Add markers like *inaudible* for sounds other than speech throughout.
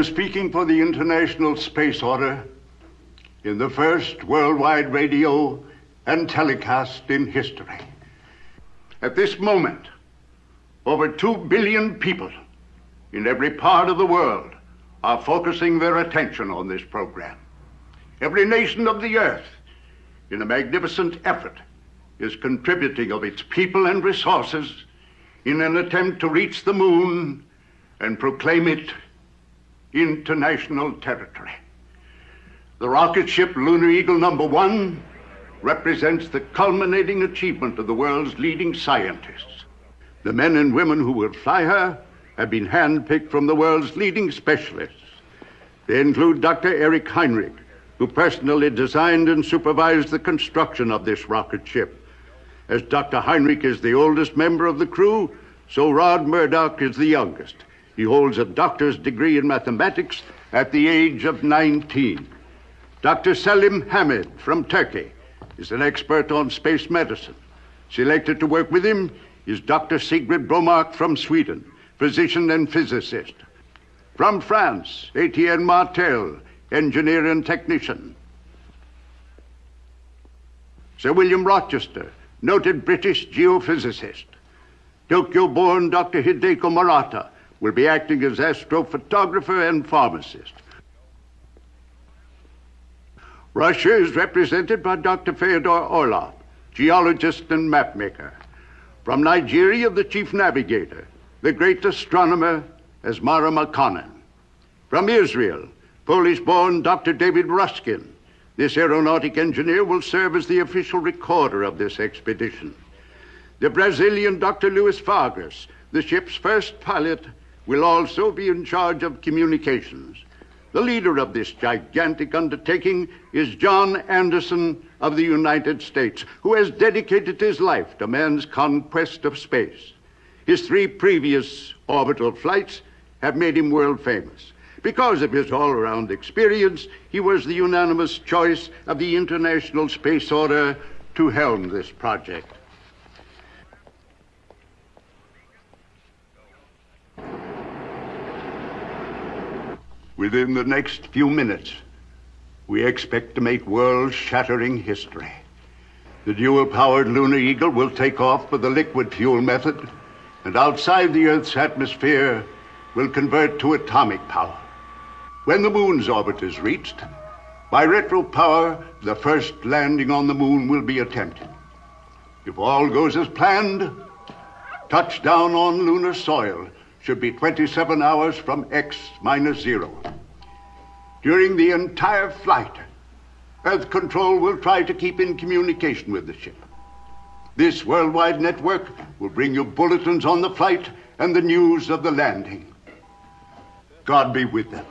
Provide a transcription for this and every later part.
am speaking for the International Space Order in the first worldwide radio and telecast in history. At this moment, over two billion people in every part of the world are focusing their attention on this program. Every nation of the earth, in a magnificent effort, is contributing of its people and resources in an attempt to reach the moon and proclaim it international territory. The rocket ship Lunar Eagle number one represents the culminating achievement of the world's leading scientists. The men and women who will fly her have been handpicked from the world's leading specialists. They include Dr. Eric Heinrich, who personally designed and supervised the construction of this rocket ship. As Dr. Heinrich is the oldest member of the crew, so Rod Murdoch is the youngest. He holds a doctor's degree in mathematics at the age of 19. Dr. Selim Hamid from Turkey is an expert on space medicine. Selected to work with him is Dr. Sigrid Bromark from Sweden, physician and physicist. From France, Etienne Martel, engineer and technician. Sir William Rochester, noted British geophysicist. Tokyo born Dr. Hideko Murata will be acting as astrophotographer and pharmacist. Russia is represented by Dr. Fyodor Orlov, geologist and mapmaker. From Nigeria, the chief navigator, the great astronomer Esmara Makonnen. From Israel, Polish-born Dr. David Ruskin. This aeronautic engineer will serve as the official recorder of this expedition. The Brazilian Dr. Luis Vargas, the ship's first pilot, will also be in charge of communications. The leader of this gigantic undertaking is John Anderson of the United States, who has dedicated his life to man's conquest of space. His three previous orbital flights have made him world famous. Because of his all around experience, he was the unanimous choice of the International Space Order to helm this project. Within the next few minutes, we expect to make world shattering history. The dual powered Lunar Eagle will take off with the liquid fuel method, and outside the Earth's atmosphere will convert to atomic power. When the moon's orbit is reached, by retro power, the first landing on the moon will be attempted. If all goes as planned, touchdown on lunar soil should be 27 hours from X minus zero. During the entire flight, Earth Control will try to keep in communication with the ship. This worldwide network will bring you bulletins on the flight and the news of the landing. God be with them.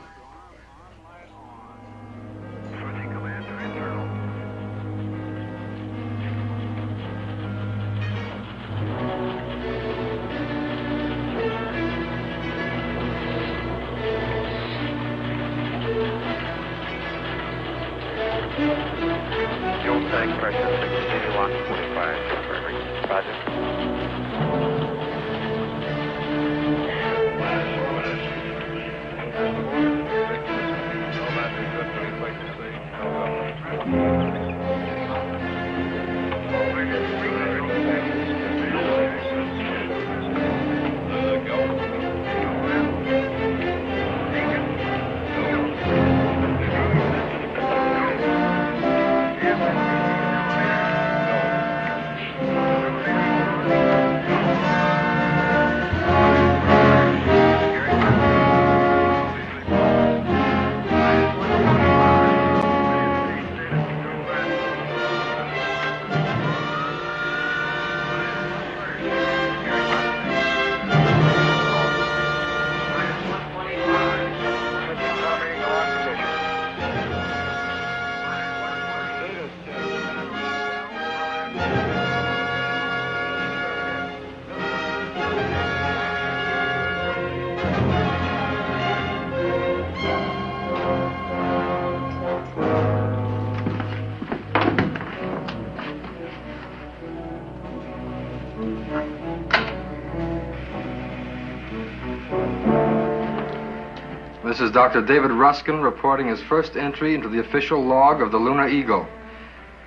This is Dr. David Ruskin reporting his first entry into the official log of the Lunar Eagle.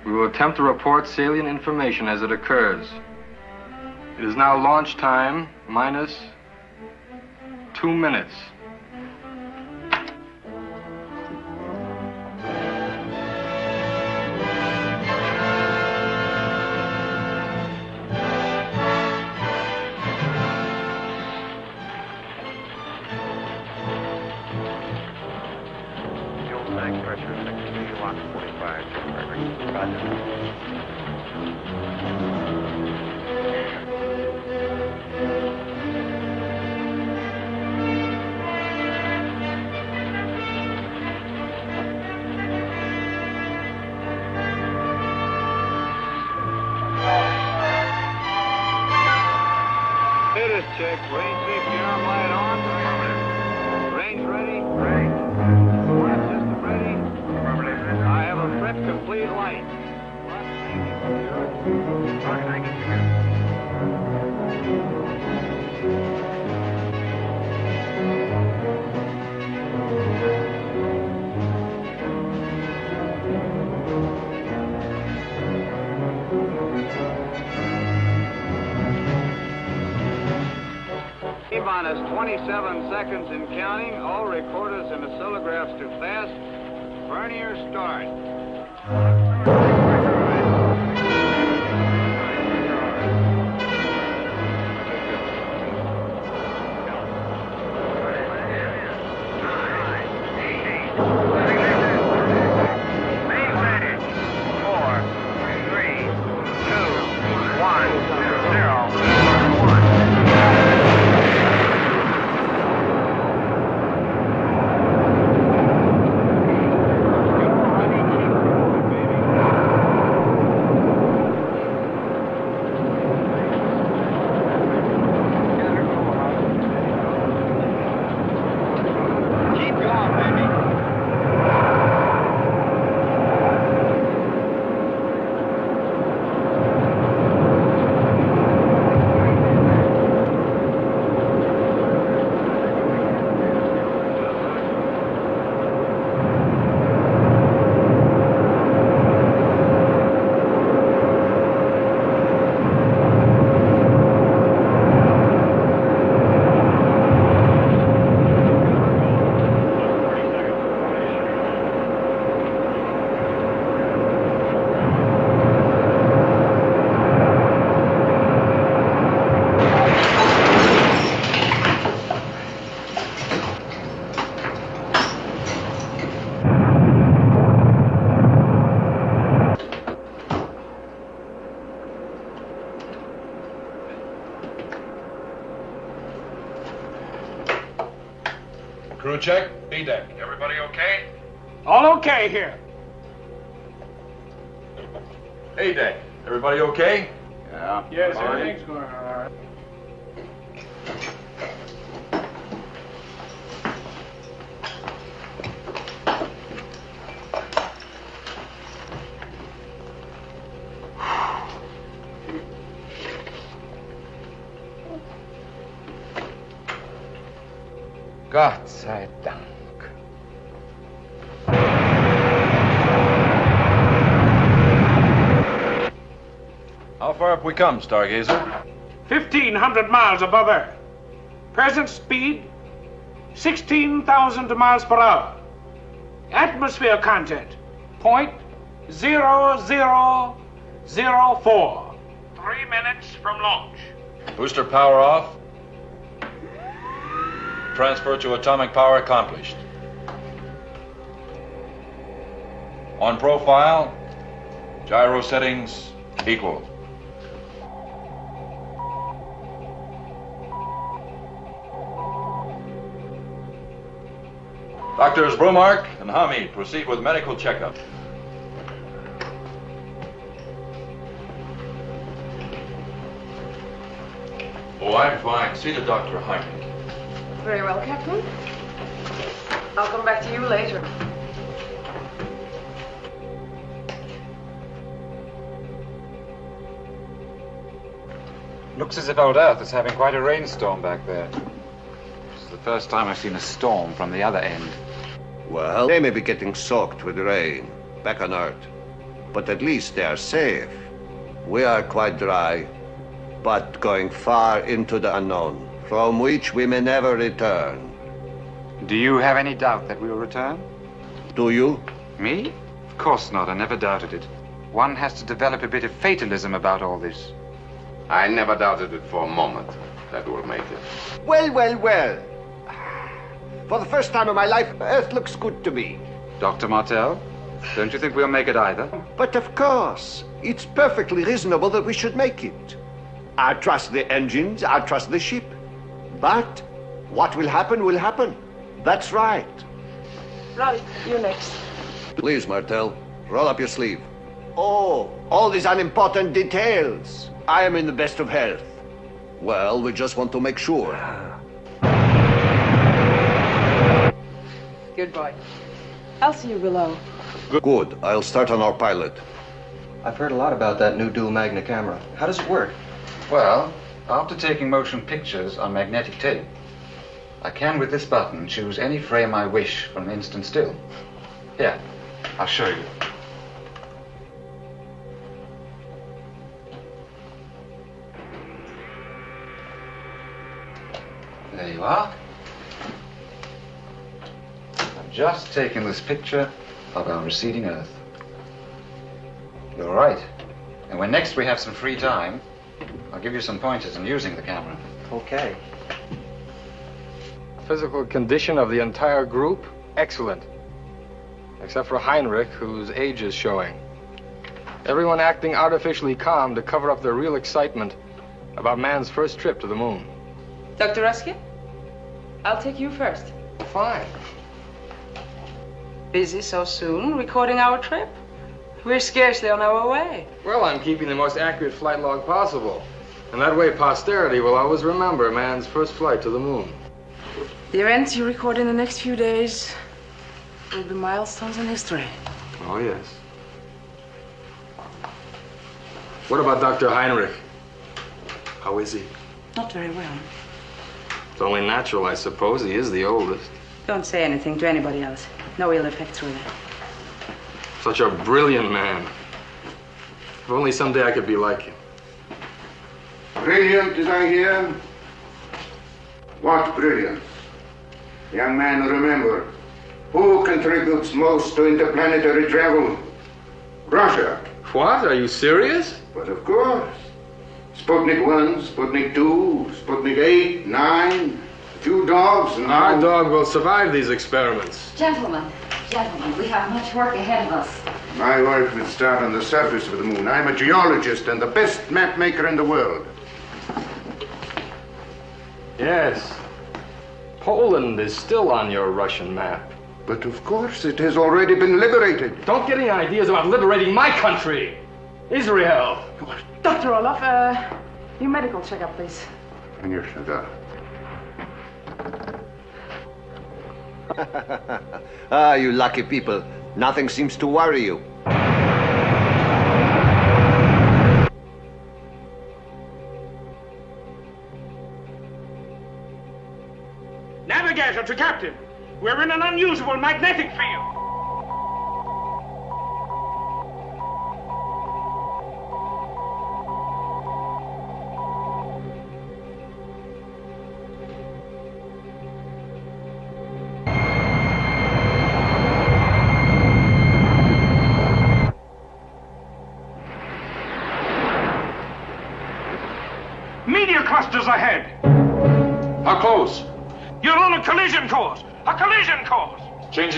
We will attempt to report salient information as it occurs. It is now launch time minus two minutes. Check, deck. Everybody okay? All okay here. A deck. Everybody okay? Yeah. Yes, everything's going come, Stargazer? 1,500 miles above Earth. Present speed, 16,000 miles per hour. Atmosphere content, point zero zero zero four. Three minutes from launch. Booster power off. Transfer to atomic power accomplished. On profile, gyro settings equal. Doctors Bromark and Hamid proceed with medical checkup. Oh, I'm fine. See the doctor, Heinrich. Very well, Captain. I'll come back to you later. Looks as if old Earth is having quite a rainstorm back there. This is the First time I've seen a storm from the other end. Well, they may be getting soaked with rain back on Earth, but at least they are safe. We are quite dry, but going far into the unknown, from which we may never return. Do you have any doubt that we will return? Do you? Me? Of course not. I never doubted it. One has to develop a bit of fatalism about all this. I never doubted it for a moment that we'll make it. Well, well, well. For the first time in my life, Earth looks good to me. Dr. Martel, don't you think we'll make it either? But of course, it's perfectly reasonable that we should make it. I trust the engines, I trust the ship. But what will happen will happen. That's right. Right, you next. Please, Martel, roll up your sleeve. Oh, all these unimportant details. I am in the best of health. Well, we just want to make sure. Good boy. I'll see you below. Good. I'll start on our pilot. I've heard a lot about that new dual magna camera. How does it work? Well, after taking motion pictures on magnetic tape, I can, with this button, choose any frame I wish from an instant still. Here, I'll show you. There you are. I've just taken this picture of our receding Earth. You're right. And when next we have some free time, I'll give you some pointers in using the camera. Okay. Physical condition of the entire group, excellent. Except for Heinrich, whose age is showing. Everyone acting artificially calm to cover up their real excitement about man's first trip to the moon. Dr. Ruskin? I'll take you first. Fine. Busy so soon, recording our trip? We're scarcely on our way. Well, I'm keeping the most accurate flight log possible. And that way posterity will always remember man's first flight to the moon. The events you record in the next few days will be milestones in history. Oh, yes. What about Dr. Heinrich? How is he? Not very well. It's only natural, I suppose. He is the oldest. Don't say anything to anybody else. No ill effects, really. Such a brilliant man. If only someday I could be like him. Brilliant, as I hear. What brilliance? Young man, remember, who contributes most to interplanetary travel? Russia. What? Are you serious? But of course. Sputnik 1, Sputnik 2, Sputnik 8, 9, a few dogs, and Our now- dog will survive these experiments. Gentlemen, gentlemen, we have much work ahead of us. My work will start on the surface of the moon. I'm a geologist and the best map maker in the world. Yes. Poland is still on your Russian map. But of course, it has already been liberated. Don't get any ideas about liberating my country, Israel. Dr. Orlov, uh, your medical checkup, please. And your cigar. *laughs* ah, you lucky people. Nothing seems to worry you. Navigator to captain. We're in an unusual magnetic field.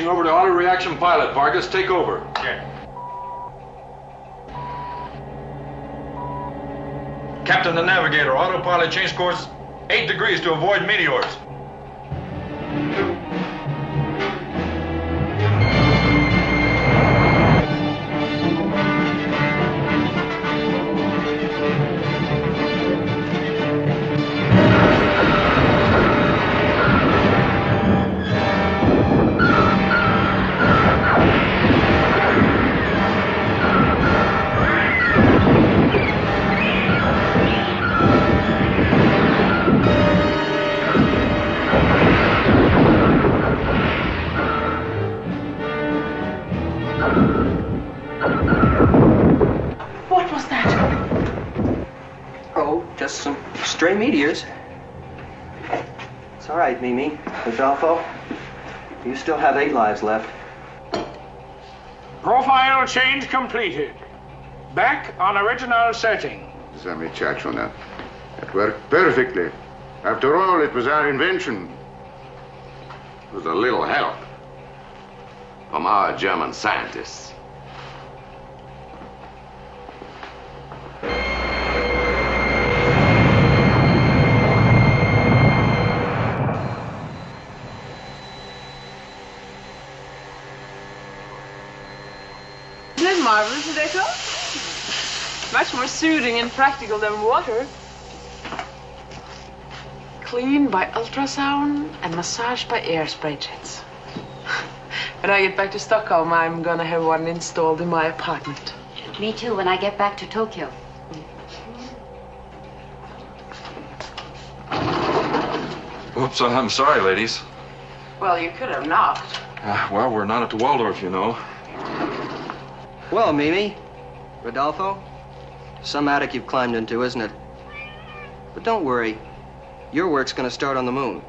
Changing over to auto reaction pilot. Vargas, take over. Captain the Navigator, autopilot change course 8 degrees to avoid meteors. Rodolfo, you still have eight lives left. Profile change completed. Back on original setting. Zami Chachona. It worked perfectly. After all, it was our invention. With a little help from our German scientists. More soothing and practical than water. Cleaned by ultrasound and massaged by air spray jets. *laughs* when I get back to Stockholm, I'm gonna have one installed in my apartment. Me too, when I get back to Tokyo. Oops, I'm sorry, ladies. Well, you could have knocked. Uh, well, we're not at the Waldorf, you know. Well, Mimi, Rodolfo, some attic you've climbed into, isn't it? But don't worry. Your work's gonna start on the moon.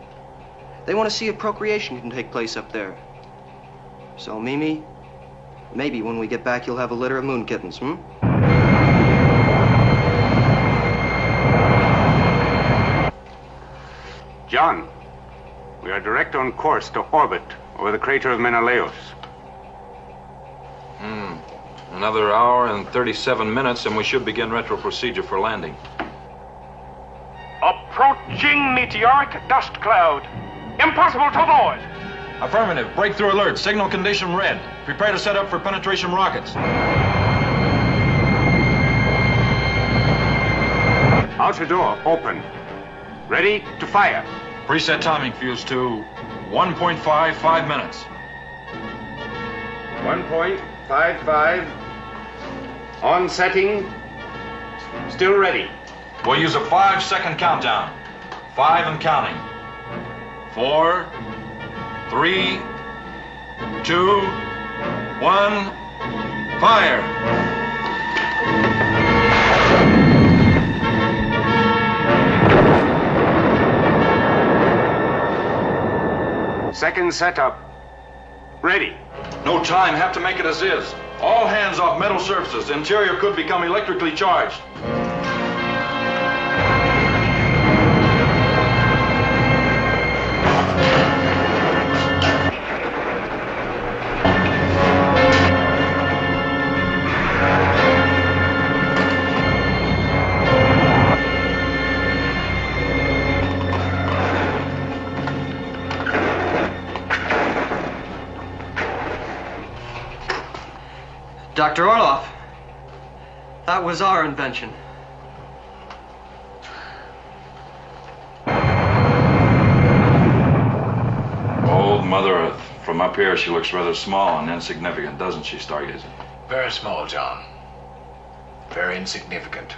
They want to see if procreation can take place up there. So, Mimi, maybe when we get back, you'll have a litter of moon kittens, hmm? John, we are direct on course to orbit over the crater of Menelaus. Another hour and 37 minutes, and we should begin retro procedure for landing. Approaching meteoric dust cloud. Impossible to avoid. Affirmative. Breakthrough alert. Signal condition red. Prepare to set up for penetration rockets. Outer door open. Ready to fire. Preset timing fuse to 1.55 minutes. 1.55. On setting. Still ready. We'll use a five second countdown. Five and counting. Four, three, two, one, fire. Second setup. Ready. No time, have to make it as is. All hands off metal surfaces. Interior could become electrically charged. Dr. Orlov, that was our invention. Old Mother Earth. From up here, she looks rather small and insignificant, doesn't she, Stargazer? Very small, John. Very insignificant.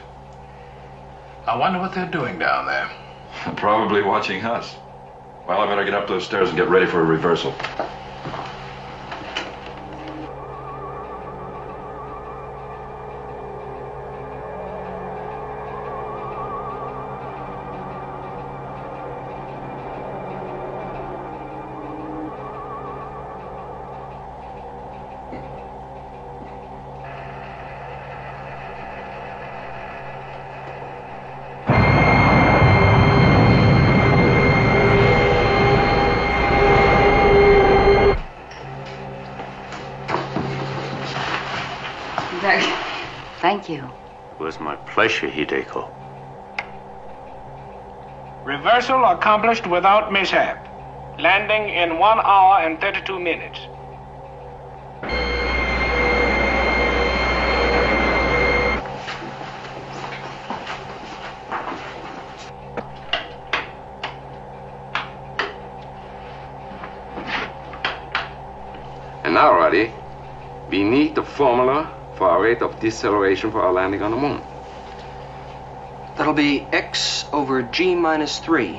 I wonder what they're doing down there. *laughs* Probably watching us. Well, I better get up those stairs and get ready for a reversal. Thank you. It was my pleasure, Hideko. Reversal accomplished without mishap. Landing in one hour and 32 minutes. And now, Roddy, we need the formula for our rate of deceleration for our landing on the moon. That'll be x over g minus 3,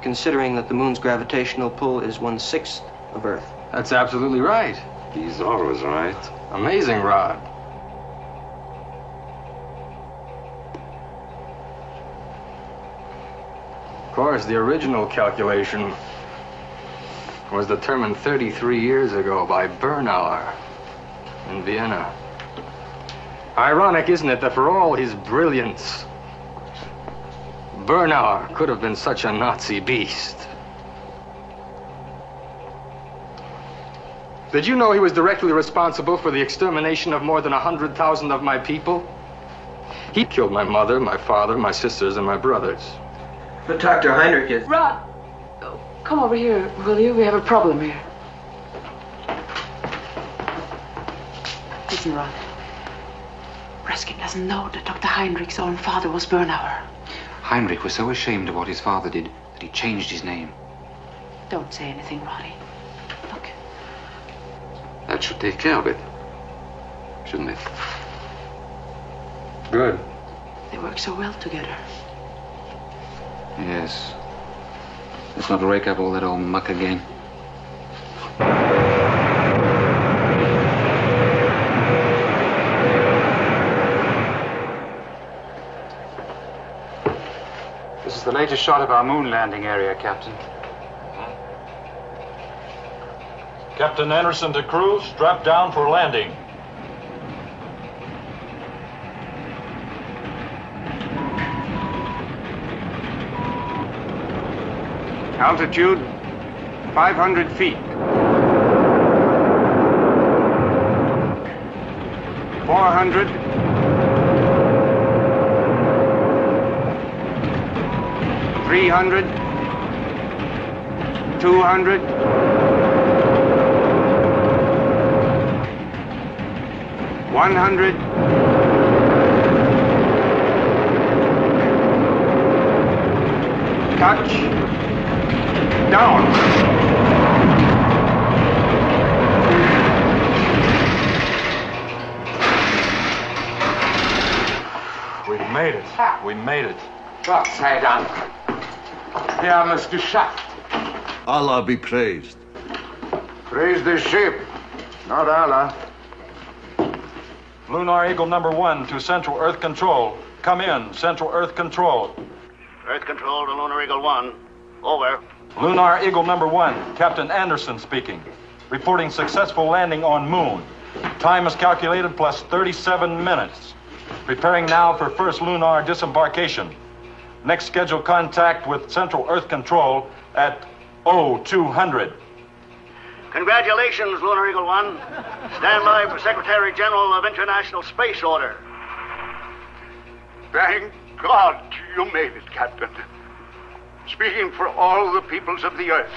considering that the moon's gravitational pull is one sixth of Earth. That's absolutely right. He's always right. Amazing, Rod. Of course, the original calculation was determined 33 years ago by Bernauer in Vienna. Ironic, isn't it, that for all his brilliance, Bernauer could have been such a Nazi beast. Did you know he was directly responsible for the extermination of more than 100,000 of my people? He killed my mother, my father, my sisters, and my brothers. But Dr. Heinrich is. Rod! Oh, come over here, will you? We have a problem here. Listen, Rod. Ruskin doesn't know that Dr. Heinrich's own father was Bernauer. Heinrich was so ashamed of what his father did that he changed his name. Don't say anything, Roddy. That should take care of it. Shouldn't it? Good. They work so well together. Yes. Let's not rake up all that old muck again. The latest shot of our moon landing area, Captain. Captain Anderson to crew, strap down for landing. Altitude 500 feet. 400. Three hundred, two hundred, one hundred, touch, down. We made it. Ah. We made it. Gott sei Dank. Wir haben es geschafft. Allah be praised. Praise the ship, not Allah. Lunar Eagle number one to Central Earth Control. Come in, Central Earth Control. Earth Control to Lunar Eagle 1. Over. Lunar Eagle number one, Captain Anderson speaking. Reporting successful landing on Moon. Time is calculated plus 37 minutes. Preparing now for first lunar disembarkation. Next scheduled contact with Central Earth Control at 0200. Congratulations, Lunar Eagle 1. Stand by for Secretary General of International Space Order. Thank God you made it, Captain. Speaking for all the peoples of the earth,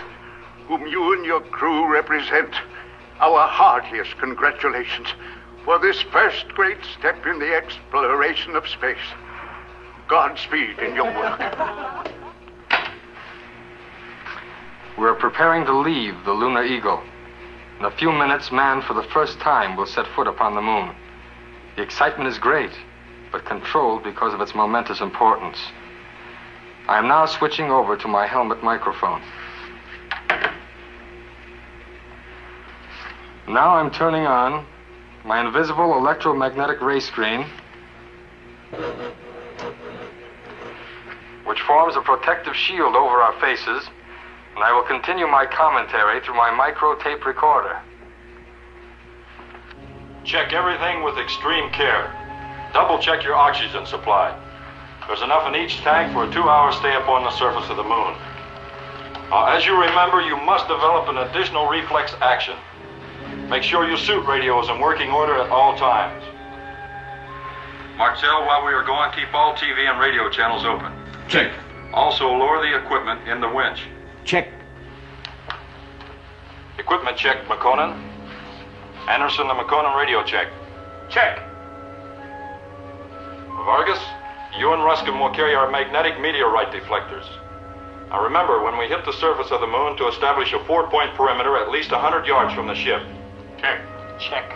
whom you and your crew represent, our heartiest congratulations for this first great step in the exploration of space. Godspeed in your work. We're preparing to leave the Lunar Eagle. In a few minutes, man for the first time will set foot upon the moon. The excitement is great, but controlled because of its momentous importance. I am now switching over to my helmet microphone. Now I'm turning on my invisible electromagnetic ray screen, which forms a protective shield over our faces, and I will continue my commentary through my micro tape recorder. Check everything with extreme care. Double check your oxygen supply. There's enough in each tank for a two hour stay upon the surface of the moon. Uh, as you remember, you must develop an additional reflex action. Make sure your suit radio is in working order at all times. Martel, while we are going, keep all TV and radio channels open. Check. Also, lower the equipment in the winch. Check. Equipment check, Makonnen. Anderson, the Makonnen radio check. Check. Vargas, you and Ruskin will carry our magnetic meteorite deflectors. Now remember, when we hit the surface of the moon, to establish a four point perimeter at least 100 yards from the ship. Check. Check.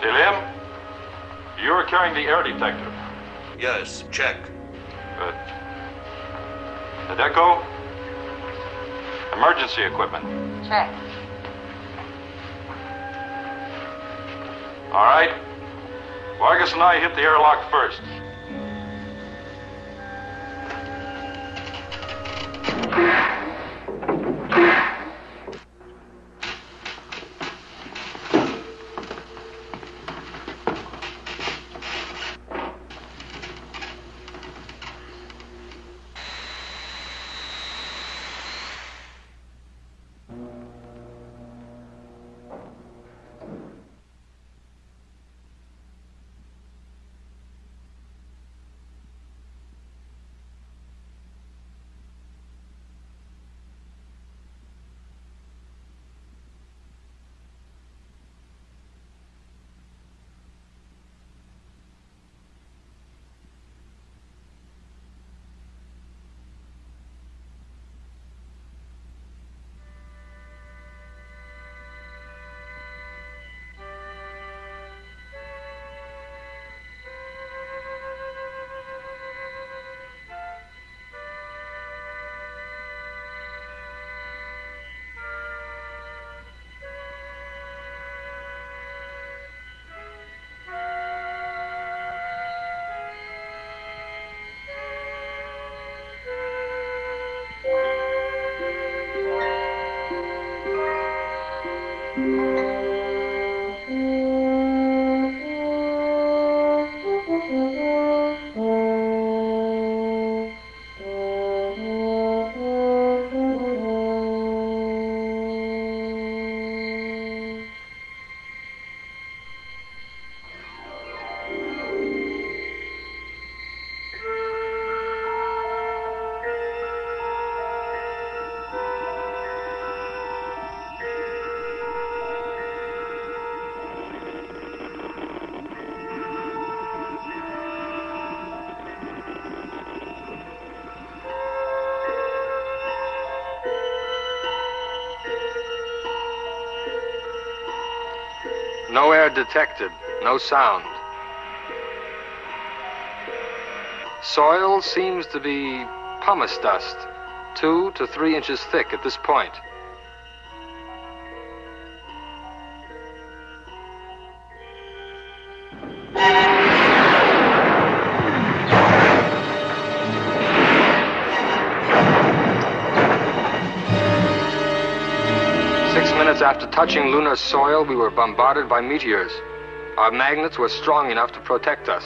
Selim, you are carrying the air detector. Yes, check. Good. Adeco? Emergency equipment. Check. All right. Vargas and I hit the airlock first. *laughs* detected, no sound. Soil seems to be pumice dust, two to three inches thick at this point. After touching lunar soil, we were bombarded by meteors. Our magnets were strong enough to protect us.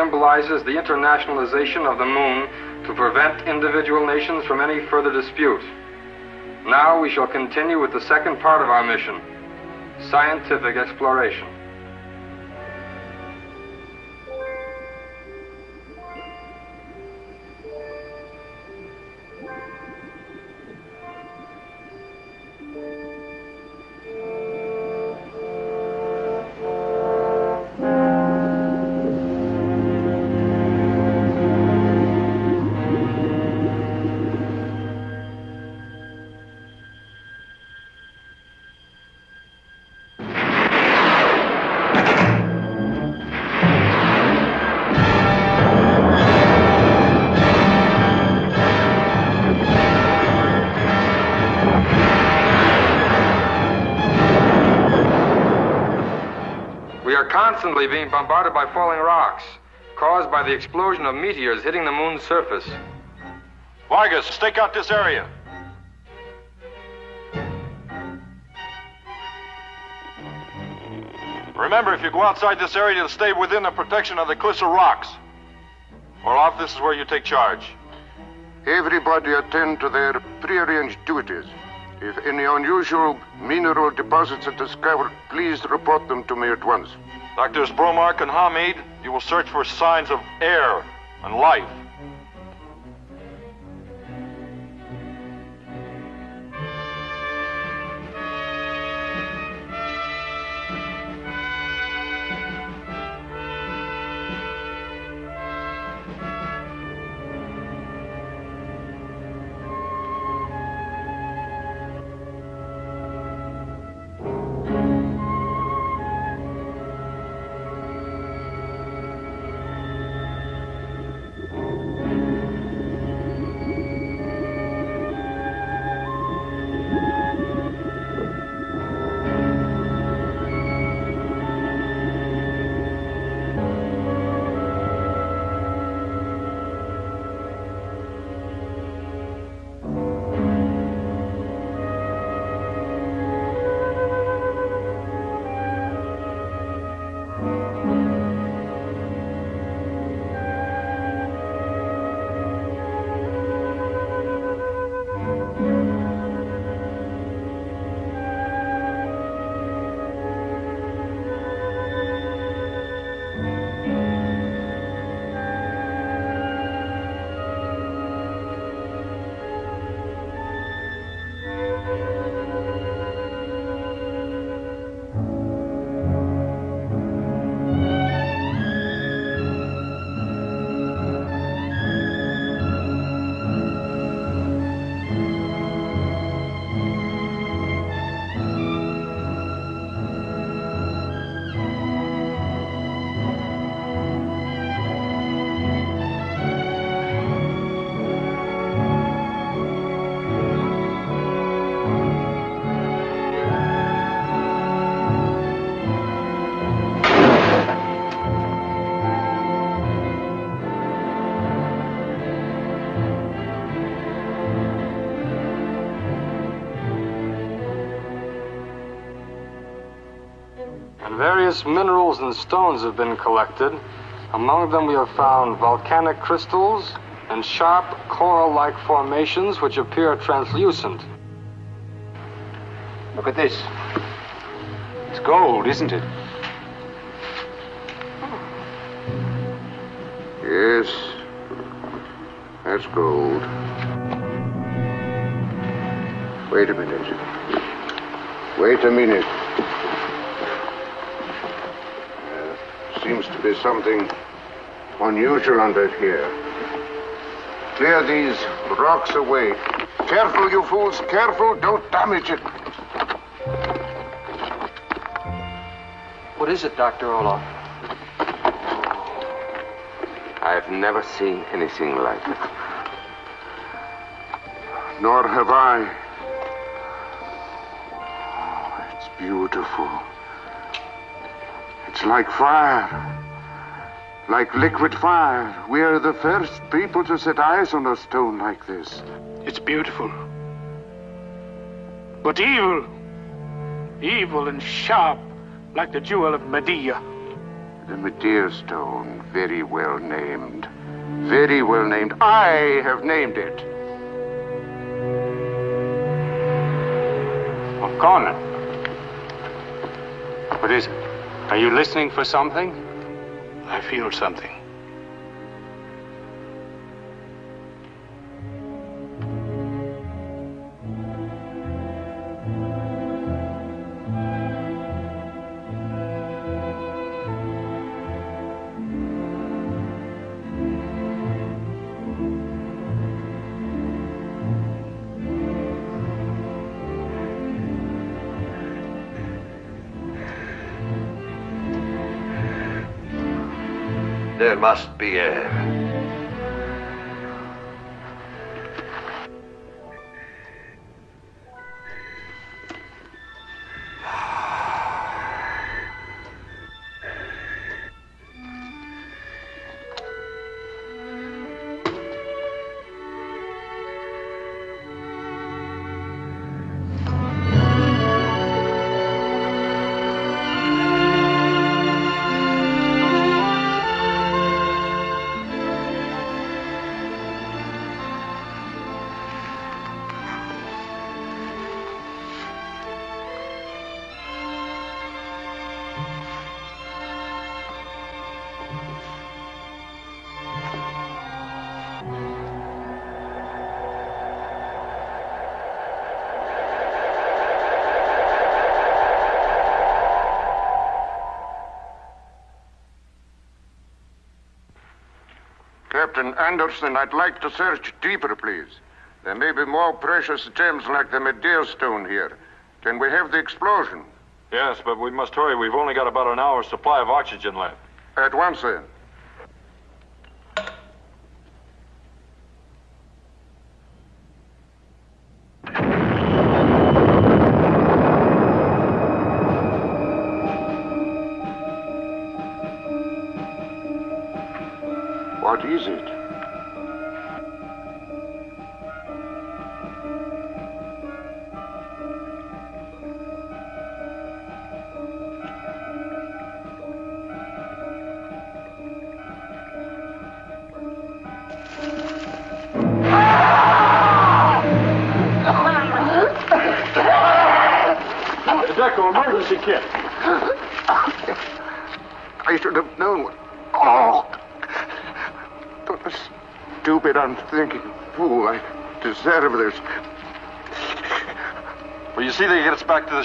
Symbolizes the internationalization of the moon to prevent individual nations from any further dispute. Now we shall continue with the second part of our mission scientific exploration. Constantly being bombarded by falling rocks, caused by the explosion of meteors hitting the moon's surface. Vargas, stake out this area. Remember, if you go outside this area, to stay within the protection of the cliffs of rocks. Orlov, this is where you take charge. Everybody attend to their prearranged duties. If any unusual mineral deposits are discovered, please report them to me at once. Doctors Bromark and Hamid, you will search for signs of air and life. Various minerals and stones have been collected. Among them, we have found volcanic crystals and sharp coral like formations which appear translucent. Look at this. It's gold, isn't it? Yes, that's gold. Wait a minute. Wait a minute. There seems to be something unusual under here. Clear these rocks away. Careful, you fools, careful, don't damage it. What is it, Dr. Orlov? I've never seen anything like it. Nor have I. Oh, it's beautiful. It's like fire. Like liquid fire. We are the first people to set eyes on a stone like this. It's beautiful. But evil. Evil and sharp, like the jewel of Medea. The Medea stone, very well named. Very well named. I have named it. Conan. What is it? Are you listening for something? I feel something. Must be air. Captain Anderson, I'd like to search deeper, please. There may be more precious gems like the Medea stone here. Can we have the explosion? Yes, but we must hurry. We've only got about an hour's supply of oxygen left. At once, then.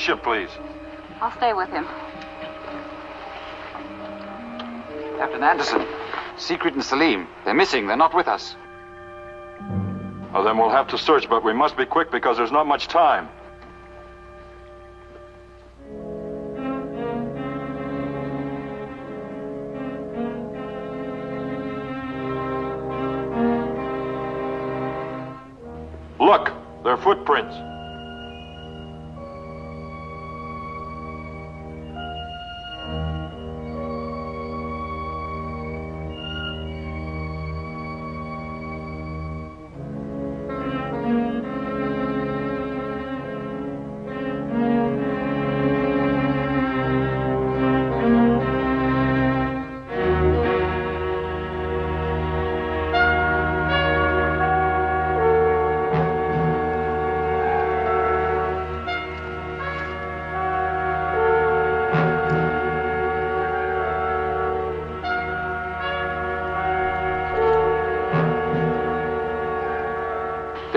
Gets back to the ship, please? I'll stay with him. Captain Anderson, Sigrid and Selim. They're missing. They're not with us. Well, then we'll have to search, but we must be quick because there's not much time. Look, their footprints.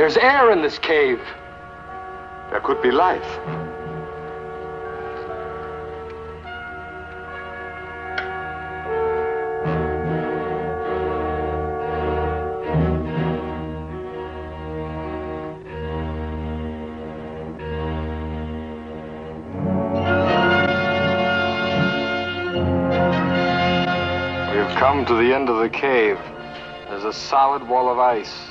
There's air in this cave. There could be life. We have come to the end of the cave. There's a solid wall of ice.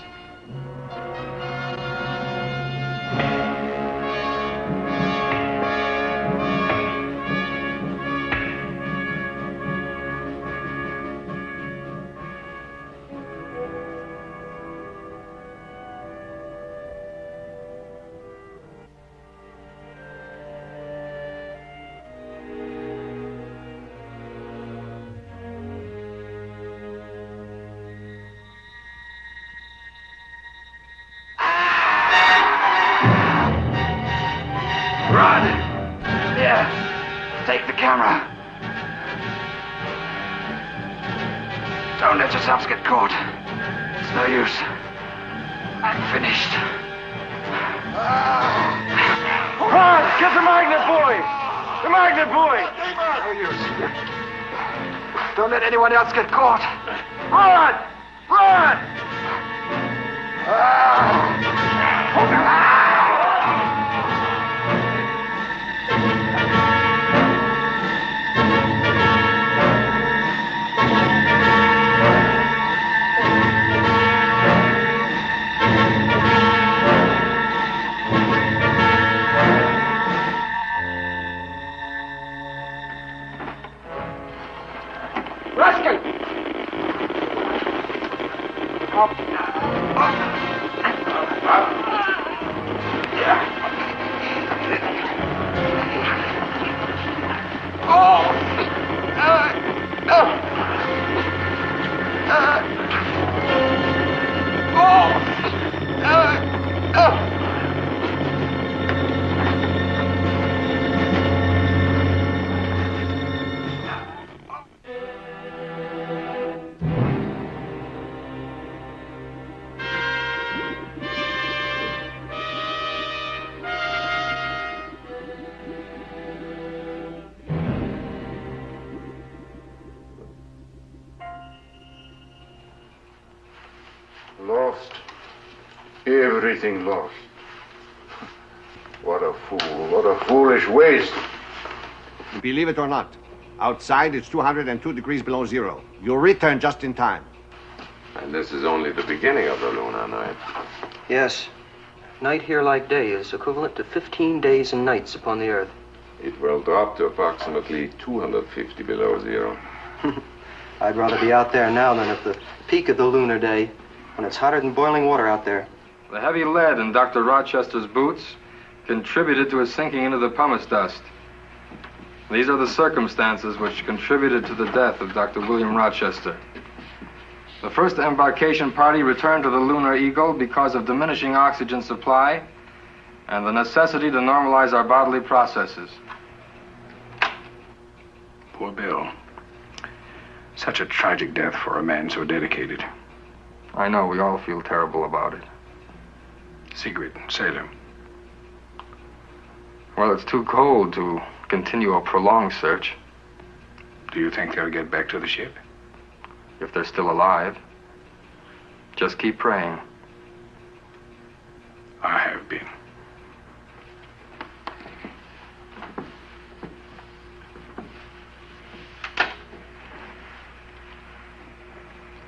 Everything lost. What a fool. What a foolish waste. Believe it or not, outside it's 202 degrees below zero. You'll return just in time. And this is only the beginning of the lunar night. Yes. Night here like day is equivalent to 15 days and nights upon the Earth. It will drop to approximately 250 below zero. *laughs* I'd rather be out there now than at the peak of the lunar day when it's hotter than boiling water out there. The heavy lead in Dr. Rochester's boots contributed to his sinking into the pumice dust. These are the circumstances which contributed to the death of Dr. William Rochester. The first embarkation party returned to the Lunar Eagle because of diminishing oxygen supply and the necessity to normalize our bodily processes. Poor Bill. Such a tragic death for a man so dedicated. I know, we all feel terrible about it. Sigrid, Selim. Well, it's too cold to continue a prolonged search. Do you think they'll get back to the ship? If they're still alive. Just keep praying. I have been.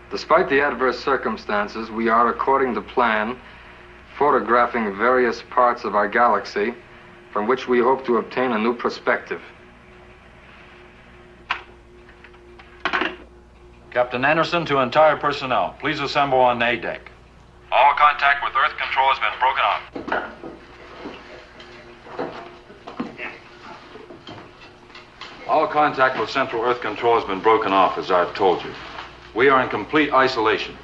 Despite the adverse circumstances, we are, according to plan, photographing various parts of our galaxy from which we hope to obtain a new perspective. Captain Anderson to entire personnel, please assemble on A deck. All contact with Earth control has been broken off. All contact with Central Earth Control has been broken off, as I've told you. We are in complete isolation.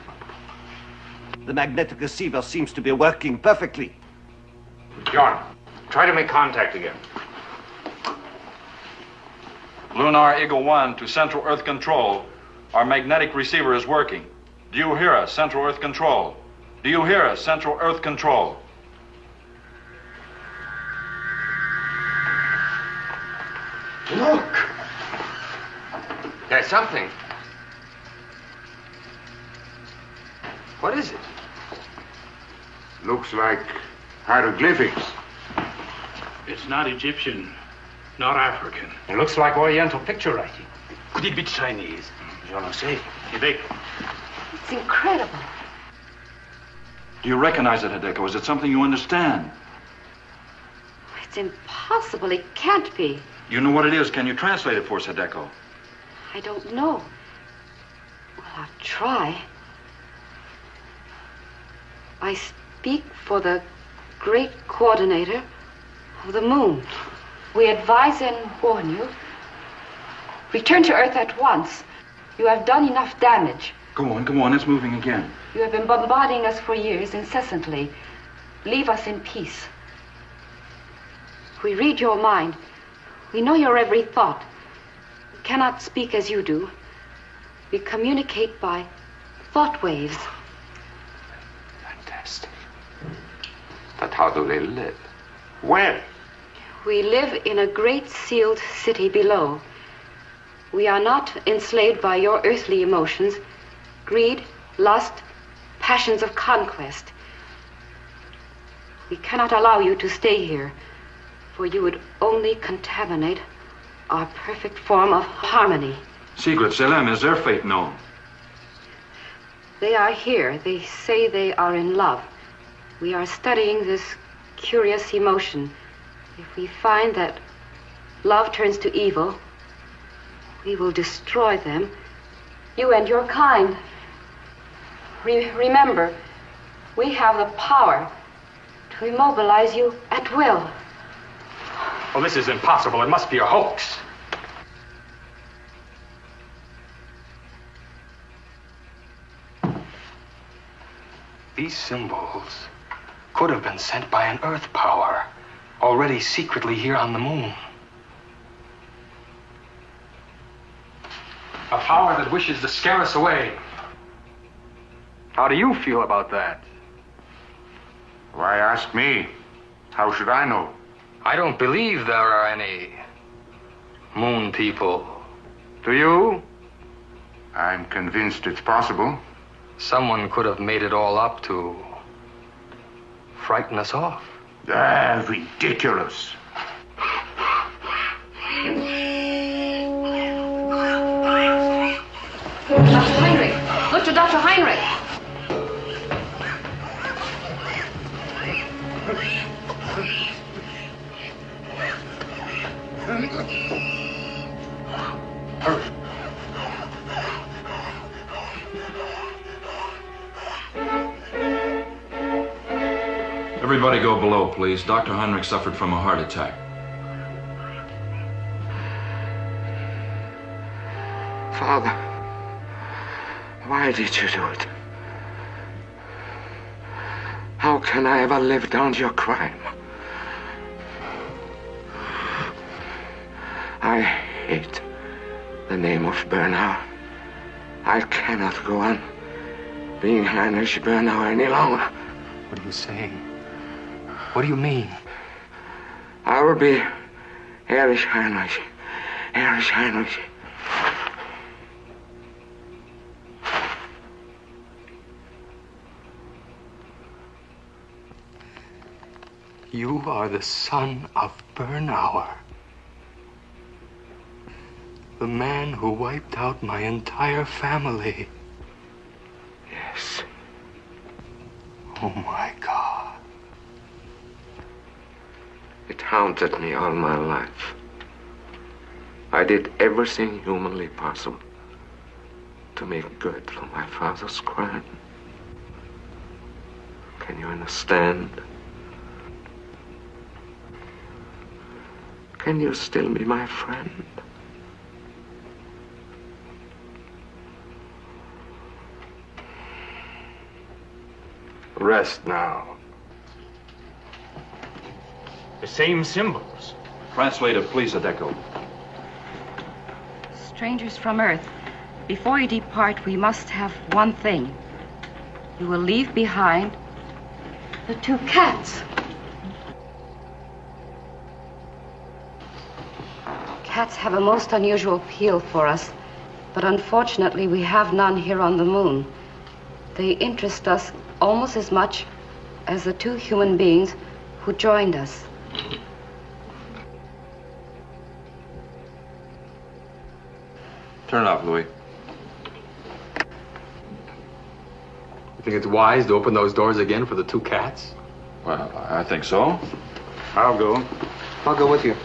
The magnetic receiver seems to be working perfectly. John, try to make contact again. Lunar Eagle 1 to Central Earth Control. Our magnetic receiver is working. Do you hear us, Central Earth Control? Do you hear us, Central Earth Control? Look! There's something. What is it? Looks like hieroglyphics. It's not Egyptian, not African. It looks like Oriental picture writing. Could it be Chinese? Je ne sais. Hideko. It's incredible. Do you recognize it, Hideko? Is it something you understand? It's impossible. It can't be. You know what it is. Can you translate it for us, Hideko? I don't know. Well, I'll try. I speak for the great coordinator of the moon. We advise and warn you. Return to Earth at once. You have done enough damage. Go on, go on. It's moving again. You have been bombarding us for years incessantly. Leave us in peace. We read your mind. We know your every thought. We cannot speak as you do. We communicate by thought waves. Fantastic. But how do they live? Where? We live in a great sealed city below. We are not enslaved by your earthly emotions greed, lust, passions of conquest. We cannot allow you to stay here, for you would only contaminate our perfect form of harmony. Sigrid, Selim, is their fate known? They are here. They say they are in love. We are studying this curious emotion. If we find that love turns to evil, we will destroy them. You and your kind. Re- remember, we have the power to immobilize you at will. Well, this is impossible. It must be a hoax. These symbols could have been sent by an Earth power already secretly here on the moon. A power that wishes to scare us away. How do you feel about that? Why ask me? How should I know? I don't believe there are any moon people. Do you? I'm convinced it's possible. Someone could have made it all up to frighten us off. Ah, ridiculous. Dr. Heinrich! Look to Dr. Heinrich! Everybody go below, please. Dr. Heinrich suffered from a heart attack. Father, why did you do it? How can I ever live down to your crime? I hate the name of Bernauer. I cannot go on being Heinrich Bernauer any longer. What are you saying? What do you mean? I will be Erich Heinrich. Erich Heinrich. You are the son of Bernauer. The man who wiped out my entire family. Yes. Oh my haunted me all my life. I did everything humanly possible to make good for my father's crime. Can you understand? Can you still be my friend? Rest now. The same symbols. Translator, please, Hideko. Strangers from Earth, before you depart, we must have one thing. You will leave behind the two cats. Cats have a most unusual appeal for us, but unfortunately we have none here on the moon. They interest us almost as much as the two human beings who joined us. Turn it off, Louis. You think it's wise to open those doors again for the two cats? Well, I think so. I'll go. I'll go with you.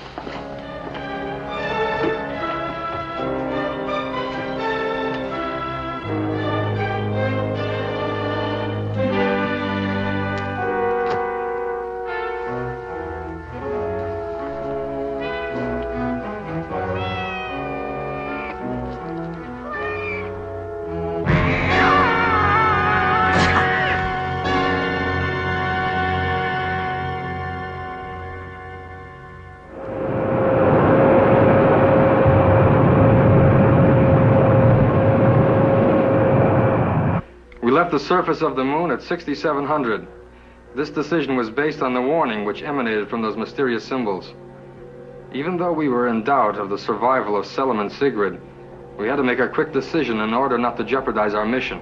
Left the surface of the moon at 6700. This decision was based on the warning which emanated from those mysterious symbols. Even though we were in doubt of the survival of Selim and Sigrid, we had to make a quick decision in order not to jeopardize our mission.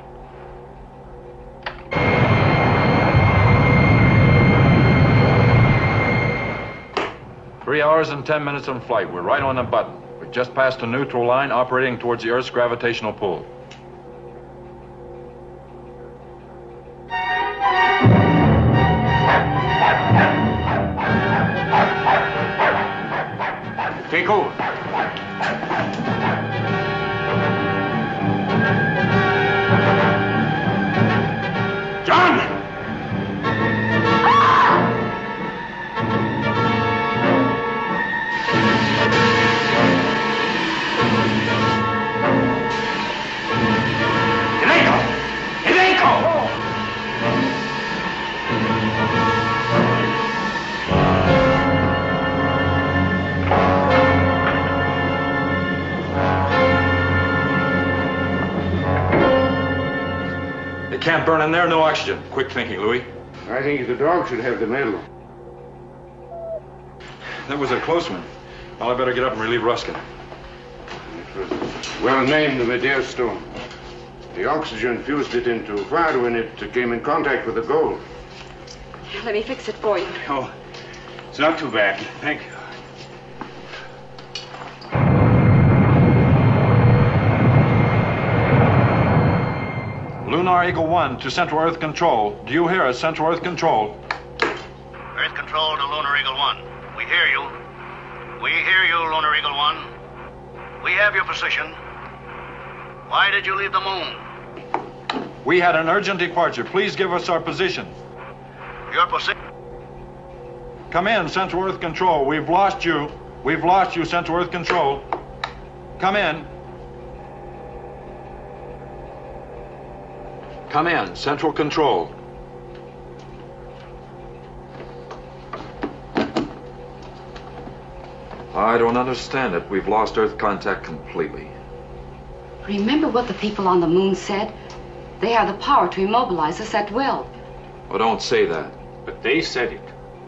Three hours and ten minutes on flight. We're right on the button. We've just passed a neutral line operating towards the Earth's gravitational pull. It in there, no oxygen. Quick thinking, Louis. I think the dog should have the medal. That was a close one. Well, I better get up and relieve Ruskin. Well named the Medea stone. The oxygen fused it into fire when it came in contact with the gold. Let me fix it for you. Oh, it's not too bad. Thank you. Lunar Eagle 1 to Central Earth Control. Do you hear us, Central Earth Control? Earth Control to Lunar Eagle 1. We hear you. We hear you, Lunar Eagle 1. We have your position. Why did you leave the moon? We had an urgent departure. Please give us our position. Your position. Come in, Central Earth Control. We've lost you. We've lost you, Central Earth Control. Come in. Come in, Central Control. I don't understand it. We've lost Earth contact completely. Remember what the people on the moon said? They have the power to immobilize us at will. Oh, don't say that. But they said it,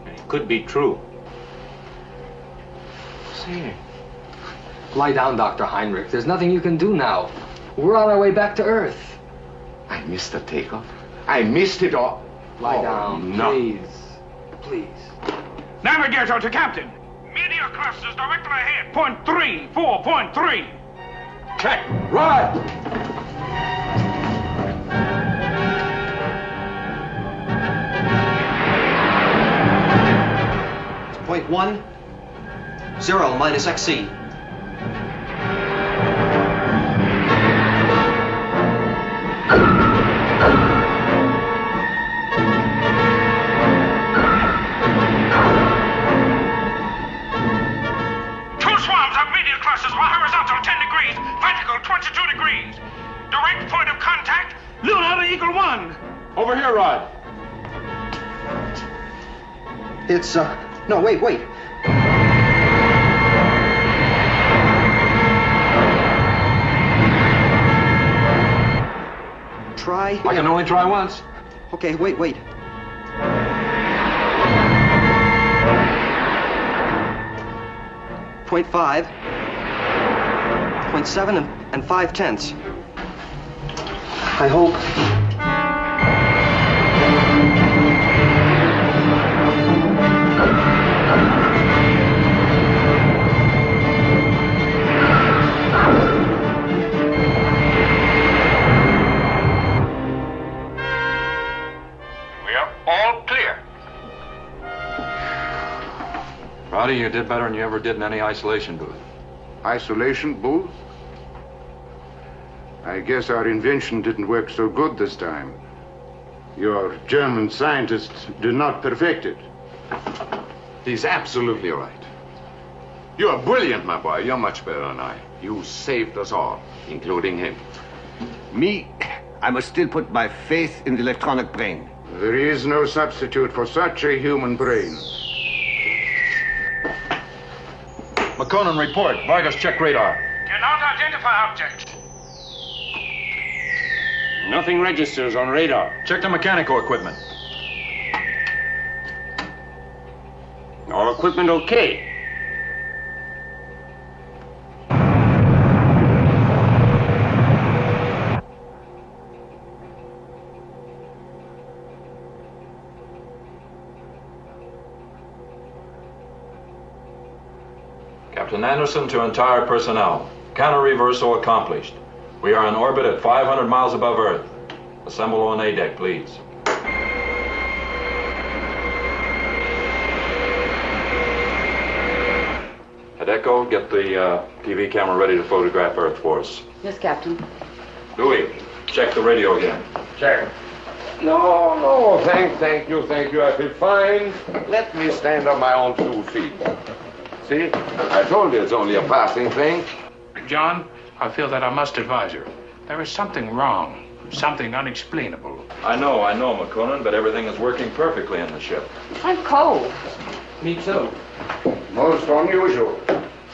and it could be true. See. lie down, Dr. Heinrich. There's nothing you can do now. We're on our way back to Earth. I missed the takeoff. I missed it all. Lie Oh, down, no. please. Please. Navigator to Captain. Meteor clusters directly ahead. Point three, four, point three. Check. Right. It's point one, zero minus XC. Contact, Lunar Eagle 1. Over here, Rod. It's, uh, no, wait, wait. Try. I can only try once. Okay, wait, wait. Point five, point seven, and, and five tenths. I hope. We are all clear. Rowdy, you did better than you ever did in any isolation booth. Isolation booth? I guess our invention didn't work so good this time. Your German scientists did not perfect it. He's absolutely right. You are brilliant, my boy. You're much better than I. You saved us all, including him. Me, I must still put my faith in the electronic brain. There is no substitute for such a human brain. Makonnen, report. Vargas, check radar. Cannot identify object. Nothing registers on radar. Check the mechanical equipment. All equipment okay. Captain Anderson to entire personnel. Counter reversal accomplished. We are in orbit at 500 miles above Earth. Assemble on A deck, please. Hideko, get the uh, TV camera ready to photograph Earth for us. Yes, Captain. Louis, check the radio again. Check. No, no, thank, thank you, thank you. I feel fine. Let me stand on my own two feet. See, I told you it's only a passing thing. John, I feel that I must advise you. There is something wrong, something unexplainable. I know, I know, Makonnen, but everything is working perfectly in the ship. I'm cold. Me too. Most unusual.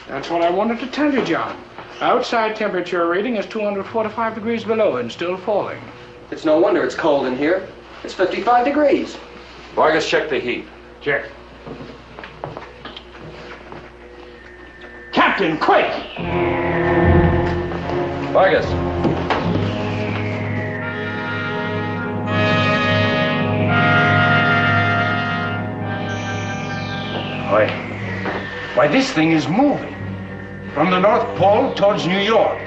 That's what I wanted to tell you, John. Outside temperature reading is 245 degrees below and still falling. It's no wonder it's cold in here. It's 55 degrees. Vargas, check the heat. Check. Captain, quick! Vargas. Why, why, this thing is moving from the North Pole towards New York.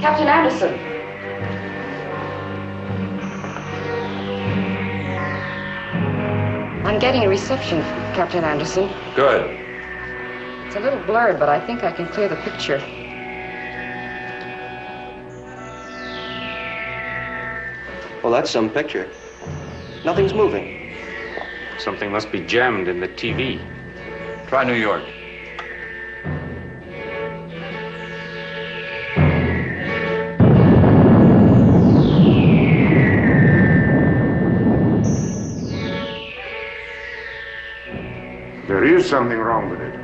Captain Anderson. I'm getting a reception, Captain Anderson. Good. It's a little blurred, but I think I can clear the picture. Well, that's some picture. Nothing's moving. Something must be jammed in the TV. Try New York. Is something wrong with it.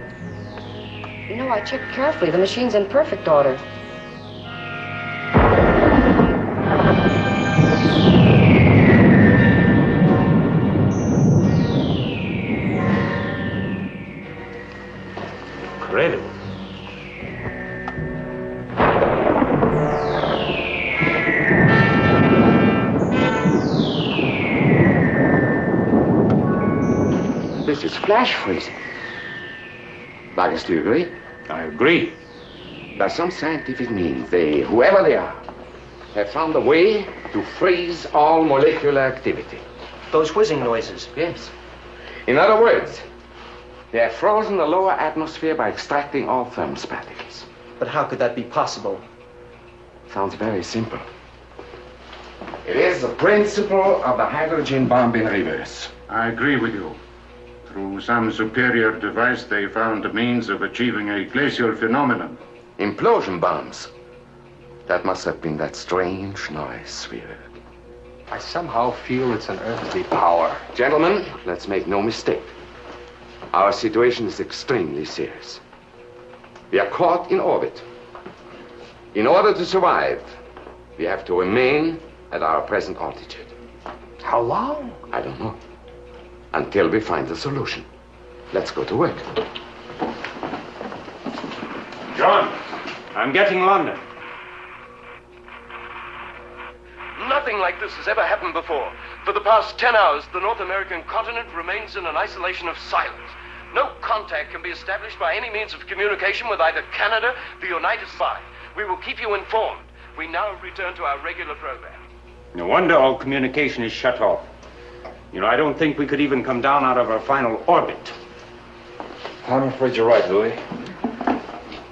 You know, I checked carefully. The machine's in perfect order. Incredible. This is flash freezing. Vargas, do you agree? I agree. By some scientific means, they, whoever they are, have found a way to freeze all molecular activity. Those whizzing noises. Yes. In other words, they have frozen the lower atmosphere by extracting all thermos particles. But how could that be possible? Sounds very simple. It is the principle of the hydrogen bomb in reverse. I agree with you. Through some superior device, they found a means of achieving a glacial phenomenon. Implosion bombs. That must have been that strange noise we heard. I somehow feel it's an earthly power. Gentlemen, let's make no mistake. Our situation is extremely serious. We are caught in orbit. In order to survive, we have to remain at our present altitude. How long? I don't know. Until we find the solution. Let's go to work. John, I'm getting London. Nothing like this has ever happened before. For the past 10 hours, the North American continent remains in an isolation of silence. No contact can be established by any means of communication with either Canada, the United States. We will keep you informed. We now return to our regular program. No wonder all communication is shut off. You know, I don't think we could even come down out of our final orbit. I'm afraid you're right, Louis.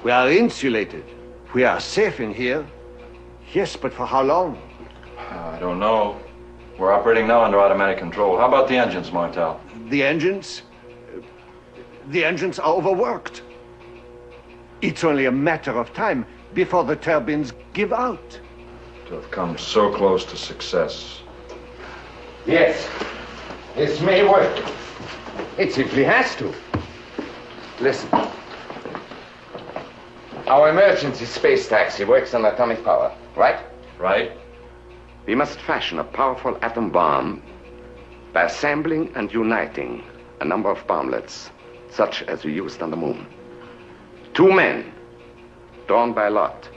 We are insulated. We are safe in here. Yes, but for how long? I don't know. We're operating now under automatic control. How about the engines, Martel? The engines? The engines are overworked. It's only a matter of time before the turbines give out. To have come so close to success. Yes. This may work. It simply has to. Listen. Our emergency space taxi works on atomic power, right? Right. We must fashion a powerful atom bomb by assembling and uniting a number of bomblets, such as we used on the moon. Two men, drawn by lot,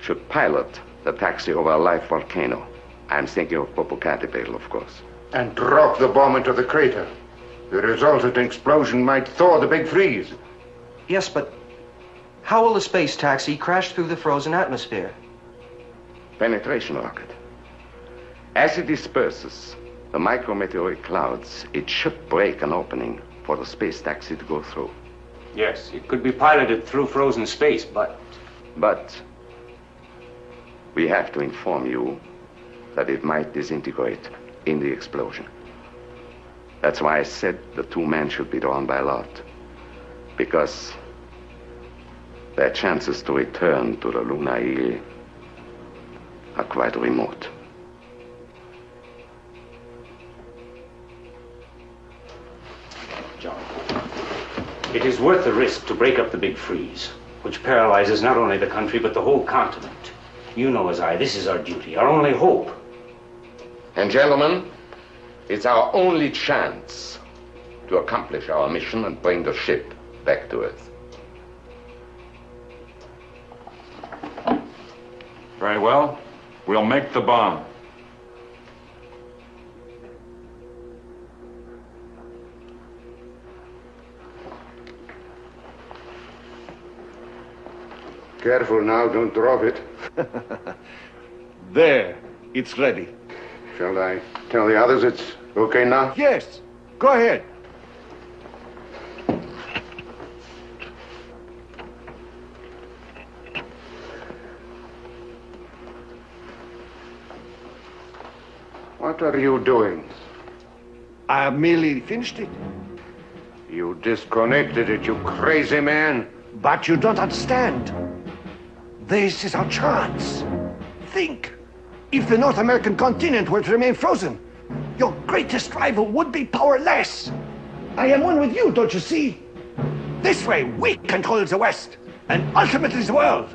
should pilot the taxi over a live volcano. I'm thinking of Popocatépetl, of course. And drop the bomb into the crater. The resultant explosion might thaw the big freeze. Yes, but how will the space taxi crash through the frozen atmosphere? Penetration rocket. As it disperses the micrometeoric clouds, it should break an opening for the space taxi to go through. Yes, it could be piloted through frozen space, but. But we have to inform you that it might disintegrate in the explosion. That's why I said the two men should be drawn by lot. Because their chances to return to the Lunar Eagle are quite remote. John, it is worth the risk to break up the big freeze, which paralyzes not only the country but the whole continent. You know as I, this is our duty, our only hope. And gentlemen, it's our only chance to accomplish our mission and bring the ship back to Earth. Very well. We'll make the bomb. Careful now, don't drop it. *laughs* there, it's ready. Shall I tell the others it's okay now? Yes, go ahead. What are you doing? I have merely finished it. You disconnected it, you crazy man. But you don't understand. This is our chance. Think. If the North American continent were to remain frozen, your greatest rival would be powerless. I am one with you, don't you see? This way, we control the West, and ultimately the world.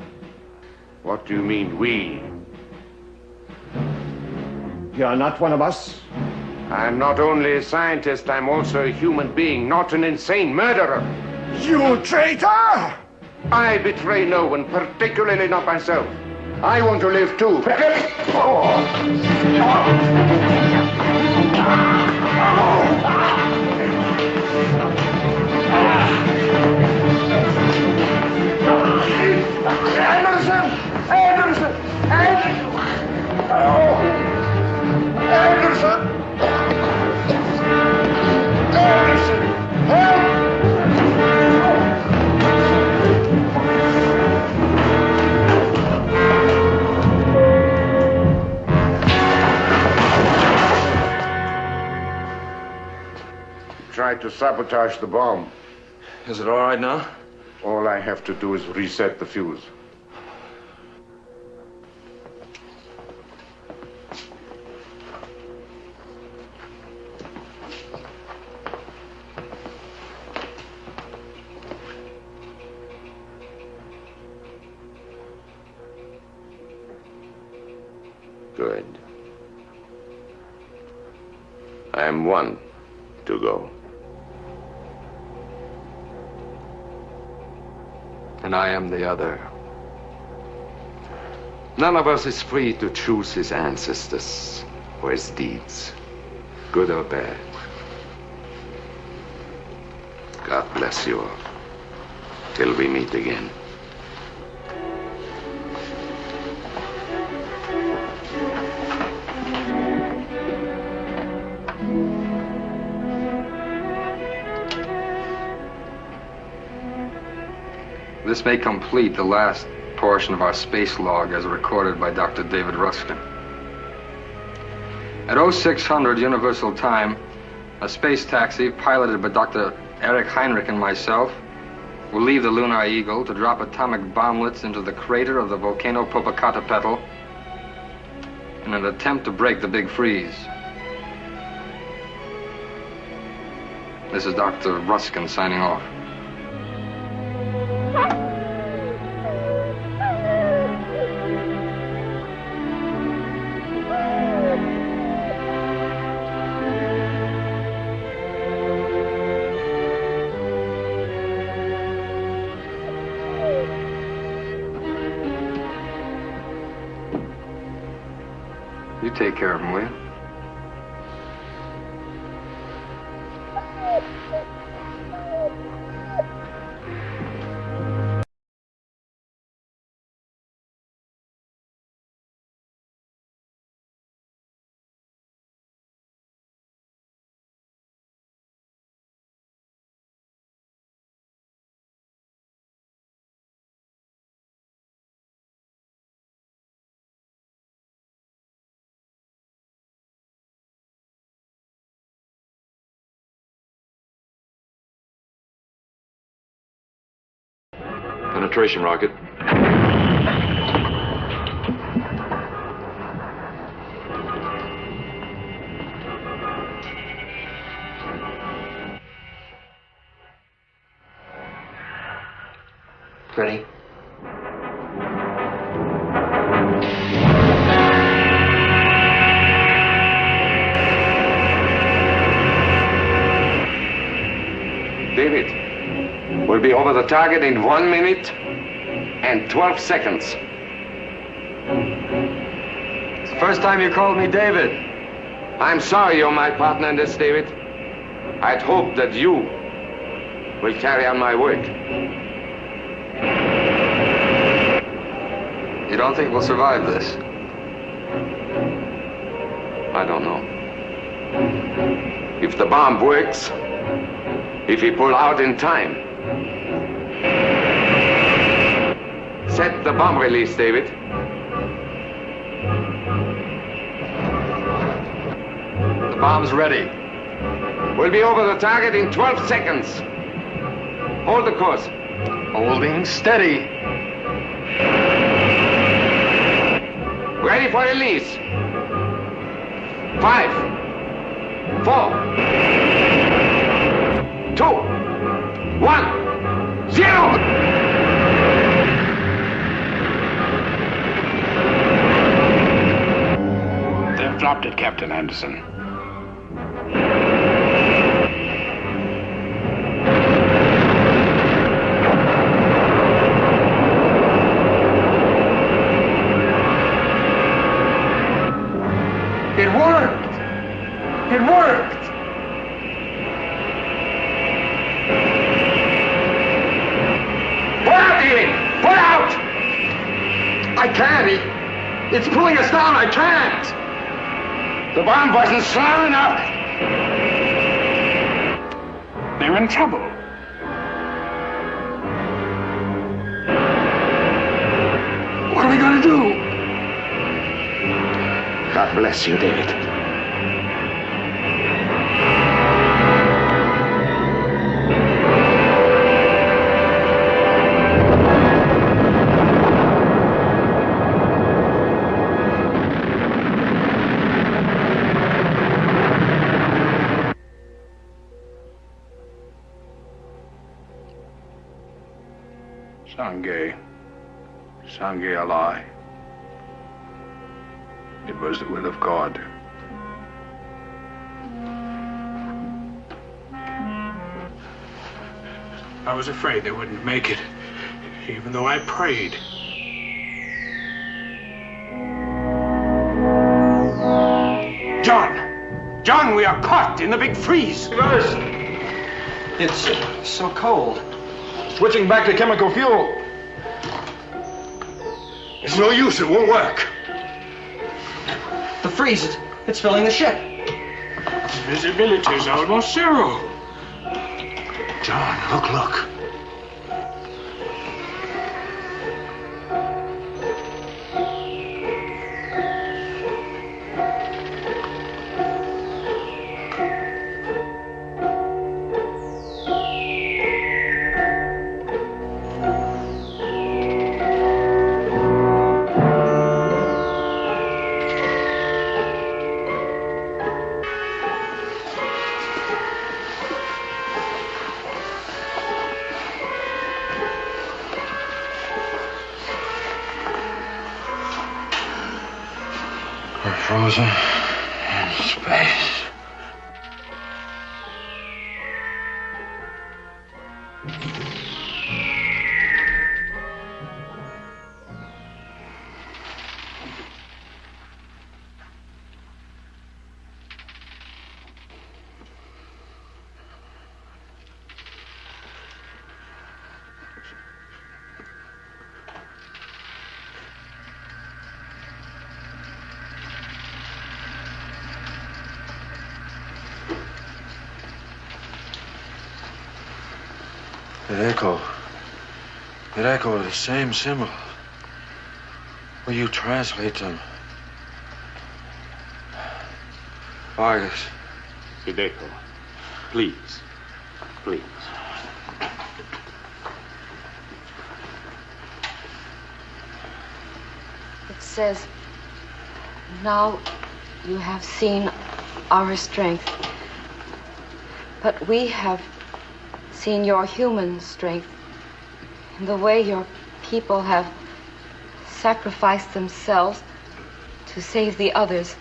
What do you mean, we? You are not one of us? I'm not only a scientist, I'm also a human being, not an insane murderer. You traitor! I betray no one, particularly not myself. I want to live too. Anderson! Anderson! Anderson! Oh! Anderson! tried to sabotage the bomb. Is it all right now? All I have to do is reset the fuse. Good. I'm one to go. And I am the other. None of us is free to choose his ancestors or his deeds, good or bad. God bless you all. Till we meet again. This may complete the last portion of our space log as recorded by Dr. David Ruskin. At 0600 Universal Time, a space taxi piloted by Dr. Eric Heinrich and myself will leave the Lunar Eagle to drop atomic bomblets into the crater of the volcano Popocatépetl in an attempt to break the big freeze. This is Dr. Ruskin signing off. Care of him, will you? Penetration rocket. Ready? David, we'll be over the target in one minute and 12 seconds. It's the first time you called me David. I'm sorry you're my partner in this, David. I'd hoped that you will carry on my work. You don't think we'll survive this? I don't know. If the bomb works, if we pull out in time. Set the bomb release, David. The bomb's ready. We'll be over the target in 12 seconds. Hold the course. Holding steady. Ready for release. Five, four, two, one, zero. Captain Anderson. Wasn't slow enough. They're in trouble. What are we going to do? God bless you, David. Was afraid they wouldn't make it, even though I prayed. John! John, we are caught in the big freeze! It's uh, so cold. Switching back to chemical fuel. It's no use, it won't work. The freeze, it, it's filling the ship. Visibility is almost zero. John, look, look. It echo. It echoed the same symbol. Will you translate them? Vargas. Hideko, please. Please. It says, Now you have seen our strength, but we have seen your human strength in the way your people have sacrificed themselves to save the others.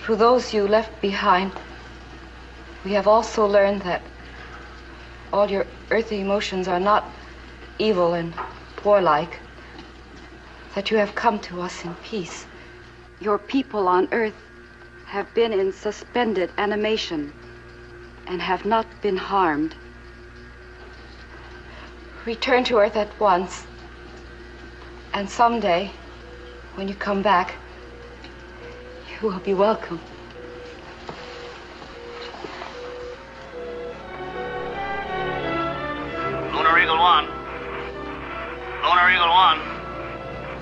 Through those you left behind, we have also learned that all your earthly emotions are not evil and warlike, that you have come to us in peace. Your people on earth have been in suspended animation and have not been harmed. Return to Earth at once. And someday, when you come back, you will be welcome. Lunar Eagle 1. Lunar Eagle 1.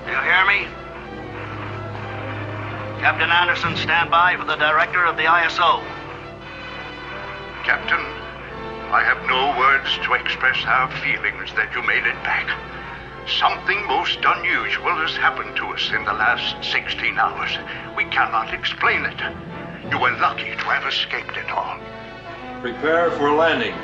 Do you hear me? Captain Anderson, stand by for the director of the ISO. Captain, I have no words to express our feelings that you made it back. Something most unusual has happened to us in the last 16 hours. We cannot explain it. You were lucky to have escaped it all. Prepare for landing.